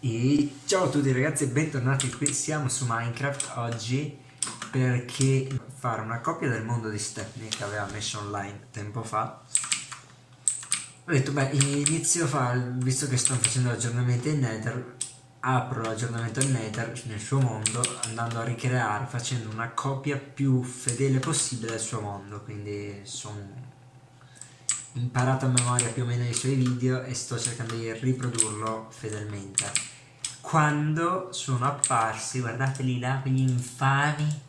E ciao a tutti ragazzi e bentornati qui, siamo su Minecraft oggi perché fare una copia del mondo di Stepney che aveva messo online tempo fa. Ho detto beh inizio a fare, visto che sto facendo l'aggiornamento in Nether apro l'aggiornamento in Nether nel suo mondo andando a ricreare facendo una copia più fedele possibile del suo mondo. Quindi sono imparato a memoria più o meno i suoi video e sto cercando di riprodurlo fedelmente. Quando sono apparsi guardateli là quegli infami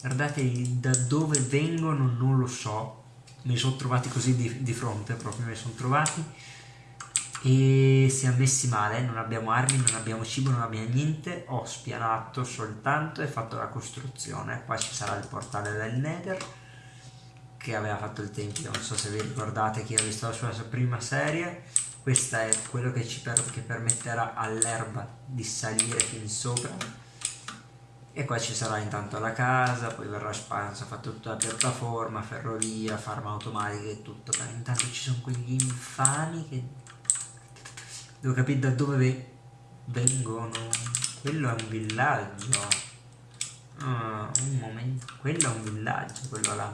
guardateli da dove vengono non lo so. Me li sono trovati così di, di fronte proprio me li sono trovati e siamo messi male, non abbiamo armi, non abbiamo cibo, non abbiamo niente, ho spianato soltanto e fatto la costruzione, qua ci sarà il portale del Nether che aveva fatto il tempio, non so se vi ricordate chi ha visto la sua prima serie, questa è quello che ci per, che permetterà all'erba di salire fin sopra. E qua ci sarà intanto la casa, poi verrà espansa, fatta tutta la piattaforma, ferrovia, farma automatica e tutto, però intanto ci sono quegli infami che Devo capire da dove vengono. Quello è un villaggio. Ah, un momento. Quello è un villaggio, quello là.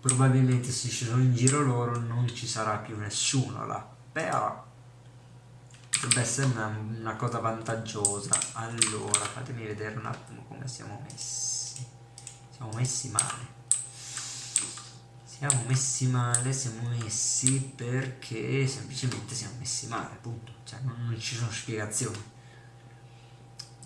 Probabilmente se ci sono in giro loro non ci sarà più nessuno là. Però potrebbe essere una, una cosa vantaggiosa. Allora, fatemi vedere un attimo come siamo messi. Siamo messi male siamo messi male, siamo messi perché semplicemente siamo messi male, appunto, cioè non, non ci sono spiegazioni.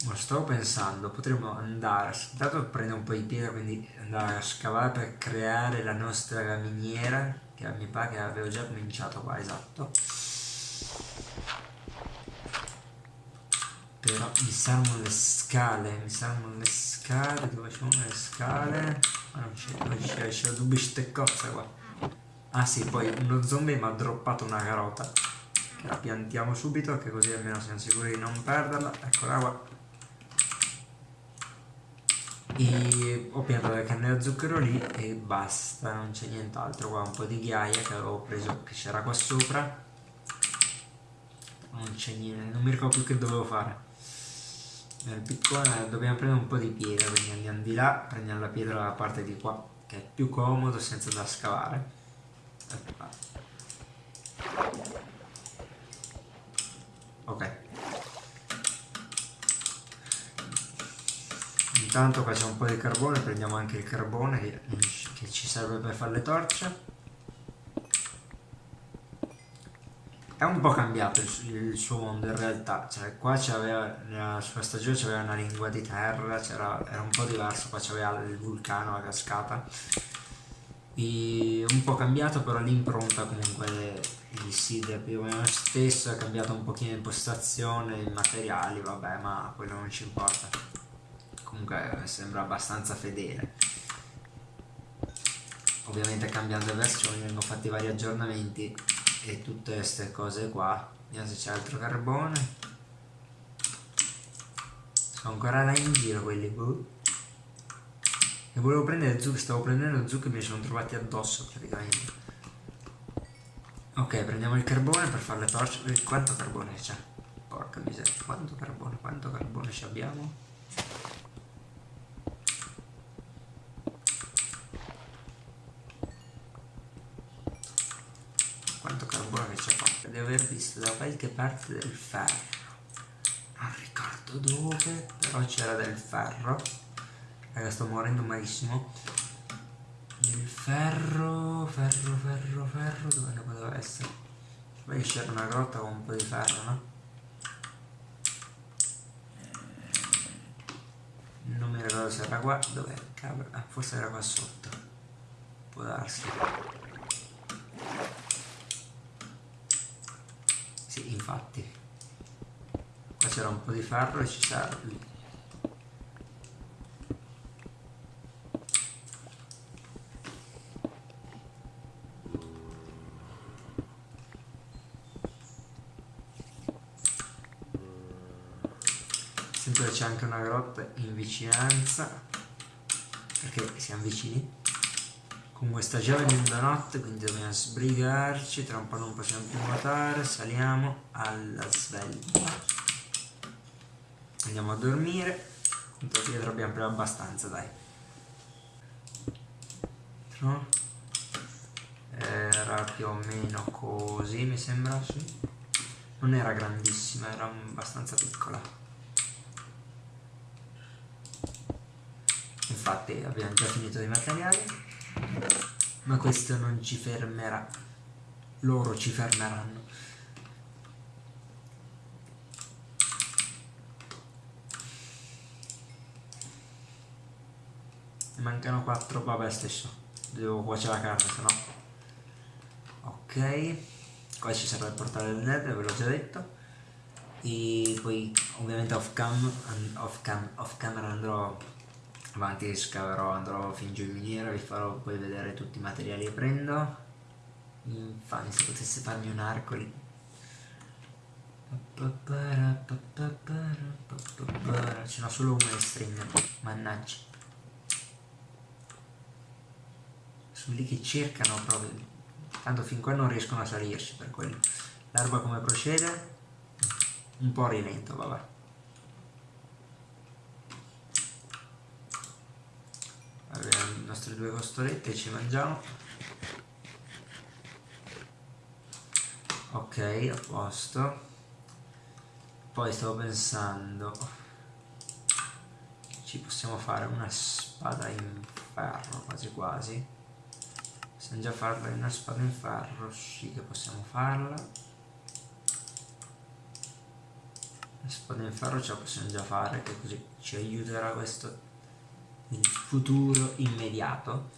Ma stavo pensando, potremmo andare, dato prendere un po' di pietra, quindi andare a scavare per creare la nostra miniera, che mi pare che avevo già cominciato qua, esatto. Però mi servono le scale, mi servono le scale, dove sono le scale? Non c'è, non c'è, c'è due bisteccozze qua. Ah sì, poi uno zombie mi ha droppato una carota. Che la piantiamo subito, che così almeno siamo sicuri di non perderla. Eccola qua. E ho piantato le canne da zucchero lì e basta, non c'è nient'altro. Qua un po' di ghiaia che avevo preso, che c'era qua sopra. Non c'è niente, non mi ricordo più che dovevo fare nel piccone dobbiamo prendere un po' di pietra quindi andiamo di là prendiamo la pietra dalla parte di qua che è più comodo senza da scavare. Ok. Intanto c'è un po' di carbone prendiamo anche il carbone che, che ci serve per fare le torce è un po' cambiato il, il, suo mondo in realtà, cioè qua c'aveva, nella sua stagione c'aveva una lingua di terra, era un po' diverso, qua c'aveva il vulcano, la cascata, e un po' cambiato però l'impronta comunque il seed è più o meno stesso, è cambiato un pochino l'impostazione, i materiali, vabbè ma quello non ci importa, comunque sembra abbastanza fedele. Ovviamente cambiando le versioni vengono fatti vari aggiornamenti e tutte queste cose qua. Vediamo se c'è altro carbone. Sono ancora là in giro quelli boh. e volevo prendere zucche stavo prendendo zucche e mi sono trovati addosso praticamente. Ok prendiamo il carbone per fare le torce. Quanto carbone c'è? Porca miseria quanto carbone quanto carbone ci abbiamo di aver visto da qualche parte del ferro. Non ricordo dove però c'era del ferro. Raga sto morendo malissimo. Il ferro ferro ferro ferro dove ne poteva essere? Poi c'era una grotta con un po' di ferro no? non mi ricordo se era qua dov'è ah, forse era qua sotto. Può darsi infatti. Qua c'era un po' di ferro e ci serve. Sempre c'è anche una grotta in vicinanza perché siamo vicini Comunque sta già venendo notte, quindi dobbiamo sbrigarci, tra un po' non possiamo più nuotare, saliamo alla svelta. Andiamo a dormire, intanto dietro abbiamo preso abbastanza, dai. Era più o meno così, mi sembra, sì. Non era grandissima, era abbastanza piccola. Infatti abbiamo già finito i materiali ma questo non ci fermerà. Loro ci fermeranno. Mancano 4 vabbè stesso. Devo cuocere la carne se no ok. Qua ci sarà il portale del nether ve l'ho già detto. E poi ovviamente off cam off, cam, off camera andrò avanti scaverò, andrò fin giù in miniera, vi farò poi vedere tutti i materiali che prendo. Infatti se potesse farmi un arco lì. Ce n'ho solo uno di string, mannaggia. Sono lì che cercano proprio. Tanto fin qua non riescono a salirci per quello. L'erba come procede? Un po' rilento, vabbè. abbiamo le nostre due costolette ci mangiamo. Ok a posto. Poi stavo pensando ci possiamo fare una spada in ferro quasi quasi. Possiamo già farla in una spada in ferro sì che possiamo farla. La spada in ferro ce la possiamo già fare che così ci aiuterà questo futuro immediato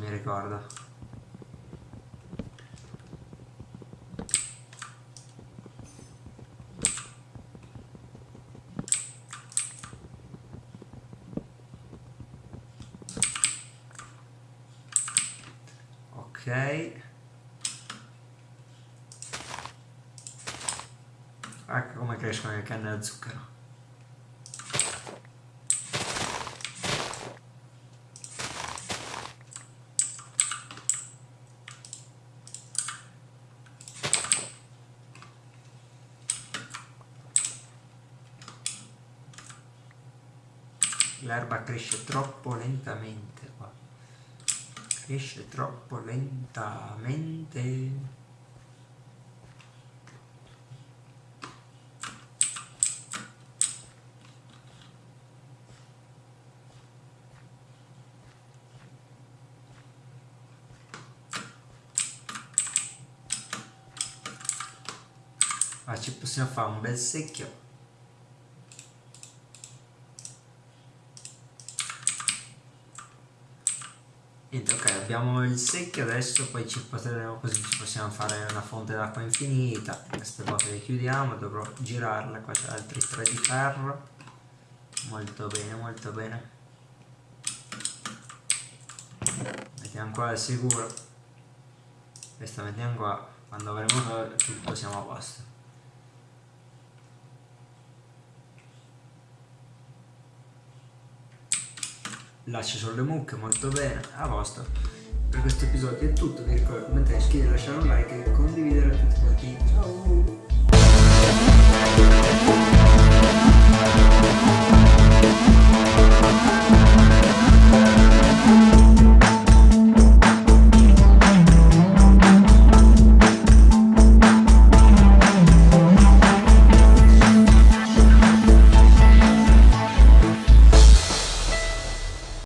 Mi ricordo. Ok. Ecco come crescono le canne da zucchero. L'erba cresce troppo lentamente qua. Cresce troppo lentamente. Ma ci possiamo fare un bel secchio Niente, ok, abbiamo il secchio adesso, poi ci potremo, così ci possiamo fare una fonte d'acqua infinita. Queste cose le chiudiamo, dovrò girarle, qua c'è altri tre di ferro. Molto bene, molto bene. Mettiamo qua al sicuro. Questa mettiamo qua, quando avremo tutto siamo a posto. Lascia sulle mucche molto bene a posto. Per questo episodio è tutto vi ricordo commentare iscrivervi lasciare un like e condividere a tutti quanti. Ciao